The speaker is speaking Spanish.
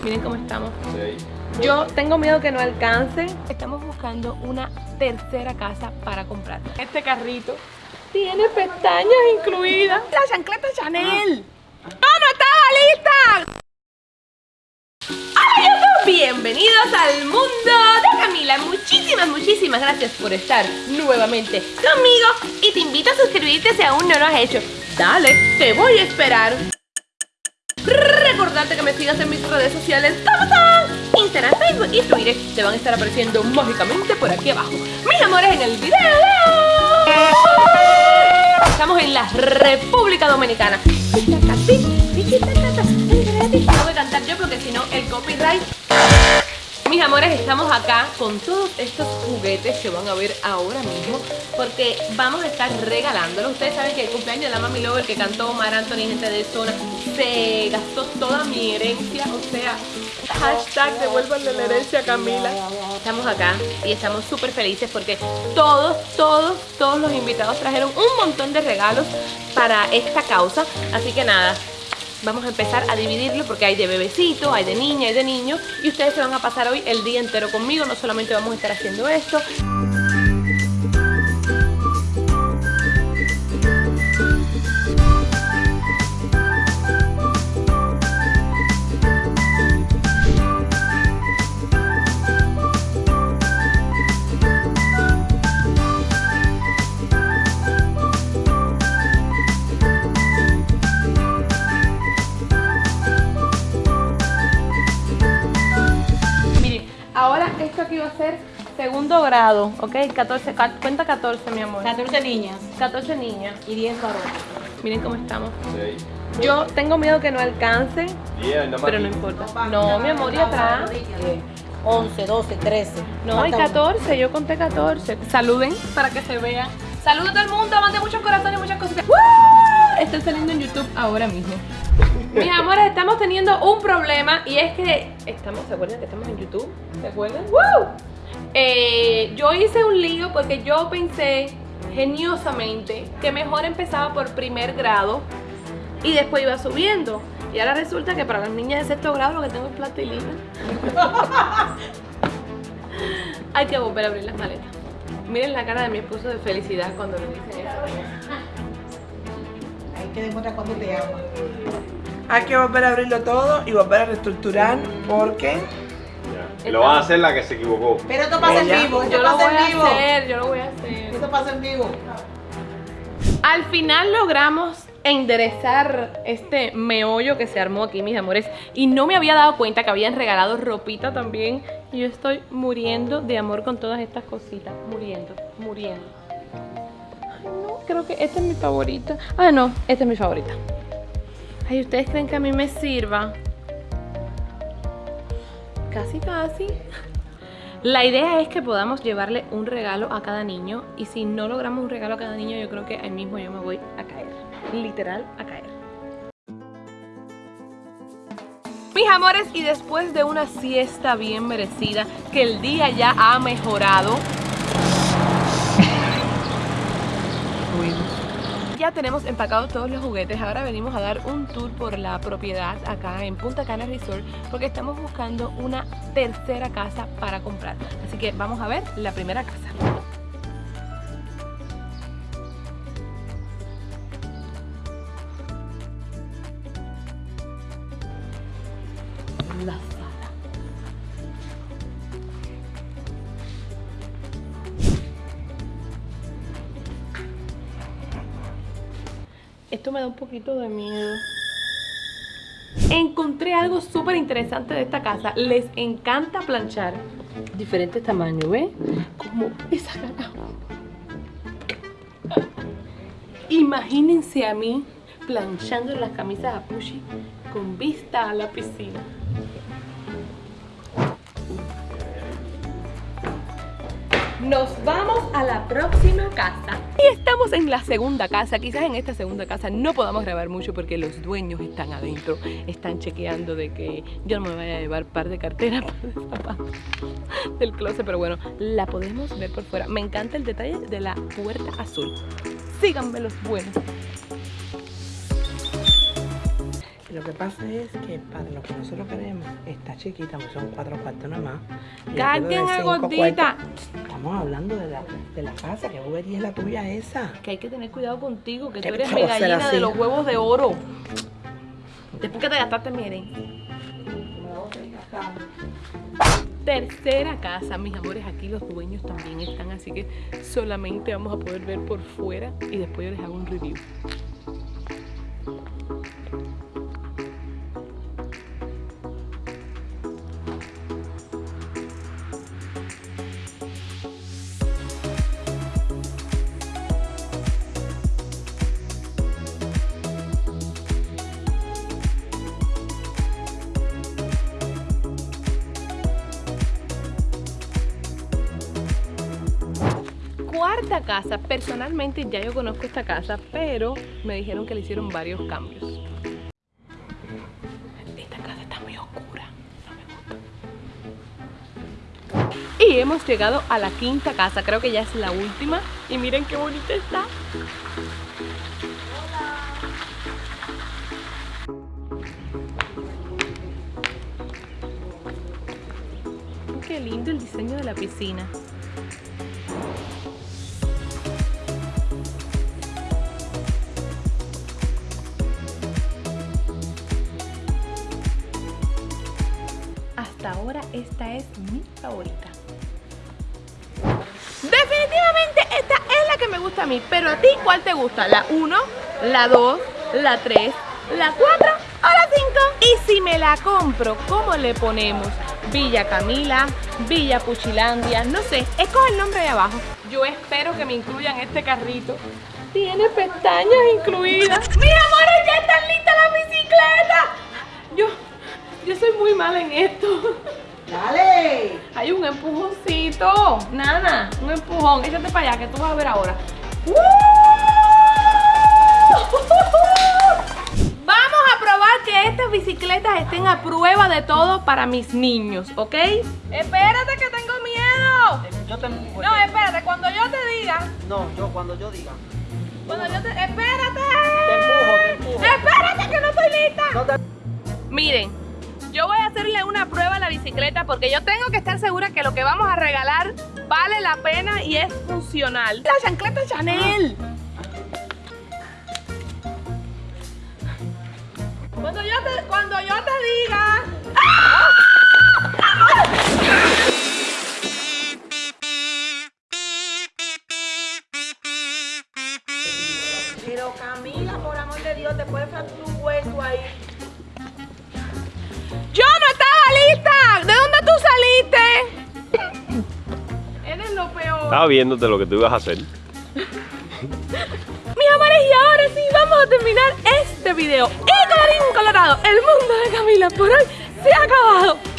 Miren cómo estamos. Yo tengo miedo que no alcance. Estamos buscando una tercera casa para comprar. Este carrito tiene pestañas incluidas. La chancleta Chanel. ¡No, no estaba lista! Hola YouTube, bienvenidos al mundo de Camila. Muchísimas, muchísimas gracias por estar nuevamente conmigo. Y te invito a suscribirte si aún no lo has hecho. Dale, te voy a esperar. Recordarte que me sigas en mis redes sociales. Instagram, Facebook y Twitter Te van a estar apareciendo mágicamente por aquí abajo. Mis amores, en el video de Estamos en la República Dominicana mis amores, estamos acá con todos estos juguetes que van a ver ahora mismo porque vamos a estar regalándolos. Ustedes saben que el cumpleaños de la Mami Lover que cantó Mar Anthony, gente de zona, se gastó toda mi herencia, o sea, hashtag devuélvanle la herencia Camila. Estamos acá y estamos súper felices porque todos, todos, todos los invitados trajeron un montón de regalos para esta causa. Así que nada, vamos a empezar a dividirlo porque hay de bebecito, hay de niña, hay de niño. Y ustedes se van a pasar hoy el día entero conmigo, no solamente vamos a estar haciendo esto grado, ¿ok? 14, cuenta 14, mi amor. 14 niñas. 14 niñas. Y 10 varones. Miren cómo estamos. Yo tengo miedo que no alcance, pero no importa. No, mi amor, y atrás. 11, 12, 13. No, hay 14, yo conté 14. Saluden para que se vean. Saludos a todo el mundo, mande muchos corazones, muchas cositas. Estoy saliendo en YouTube ahora mismo. Mis amores, estamos teniendo un problema y es que estamos, ¿se acuerdan que estamos en YouTube? ¿Se acuerdan? ¡Woo! Eh, yo hice un lío porque yo pensé geniosamente que mejor empezaba por primer grado y después iba subiendo. Y ahora resulta que para las niñas de sexto grado lo que tengo es plastilina. Hay que volver a abrir las maletas. Miren la cara de mi esposo de felicidad cuando le dicen eso. Hay que demostrar cuando te ama. Hay que volver a abrirlo todo y volver a reestructurar porque... Lo va a hacer la que se equivocó. Pero esto pasa en vivo, yo lo voy a hacer, yo lo voy a hacer. Esto pasa en vivo. Al final logramos enderezar este meollo que se armó aquí, mis amores Y no me había dado cuenta que habían regalado ropita también Y yo estoy muriendo de amor con todas estas cositas Muriendo, muriendo Ay, no, creo que esta es mi favorita Ah, no, esta es mi favorita Ay, ¿ustedes creen que a mí me sirva? Casi, casi. La idea es que podamos llevarle un regalo a cada niño y si no logramos un regalo a cada niño yo creo que ahí mismo yo me voy a caer. Literal, a caer. Mis amores, y después de una siesta bien merecida, que el día ya ha mejorado, ya tenemos empacados todos los juguetes. Ahora venimos a dar un tour por la propiedad acá en Punta Cana Resort porque estamos buscando una tercera casa para comprar. Así que vamos a ver la primera casa. Esto me da un poquito de miedo. Encontré algo súper interesante de esta casa. Les encanta planchar. Diferentes tamaños, ¿ves? Como esa cara. Imagínense a mí planchando las camisas a Pushi con vista a la piscina. Nos vamos a la próxima casa Y estamos en la segunda casa Quizás en esta segunda casa no podamos grabar mucho Porque los dueños están adentro Están chequeando de que yo no me vaya a llevar par de carteras Del closet, pero bueno La podemos ver por fuera Me encanta el detalle de la puerta azul Síganme los buenos Lo que pasa es que para lo que nosotros queremos está chiquita, porque son cuatro cuartos nada más. Y yo Carguen quiero de a cinco gordita. cuartos. Estamos hablando de la, de la casa, que bobería es la tuya esa. Que hay que tener cuidado contigo, que ¿Qué tú eres mi gallina de los huevos de oro. Después que te gastaste, miren. Tercera casa, mis amores, aquí los dueños también están, así que solamente vamos a poder ver por fuera y después yo les hago un review. Cuarta casa, personalmente ya yo conozco esta casa, pero me dijeron que le hicieron varios cambios. Esta casa está muy oscura, no me gusta. Y hemos llegado a la quinta casa, creo que ya es la última. Y miren qué bonita está. Qué lindo el diseño de la piscina. Ahora esta es mi favorita. Definitivamente esta es la que me gusta a mí, pero a ti ¿cuál te gusta? ¿La 1, la 2, la 3, la 4 o la 5? Y si me la compro, ¿cómo le ponemos? Villa Camila, Villa Puchilandia, no sé, escoge el nombre de abajo. Yo espero que me incluyan este carrito. Tiene pestañas incluidas. ¡Mis amores, ya están listas las bicicletas! Yo, yo soy muy mala en esto. ¡Dale! Hay un empujoncito. Nana, un empujón. Échate para allá que tú vas a ver ahora. ¡Uh! Vamos a probar que estas bicicletas estén a prueba de todo para mis niños, ¿ok? Espérate que tengo miedo. Yo te empujo. No, espérate, cuando yo te diga, No, yo cuando yo diga. cuando yo te... ¡Espérate! Te empujo, te empujo. ¡Espérate bicicleta porque yo tengo que estar segura que lo que vamos a regalar vale la pena y es funcional. La chancleta Chanel. Cuando yo te, Estaba viéndote lo que tú ibas a hacer. Mis amores, y ahora sí vamos a terminar este video. Y colorín colorado, el mundo de Camila por hoy se ha acabado.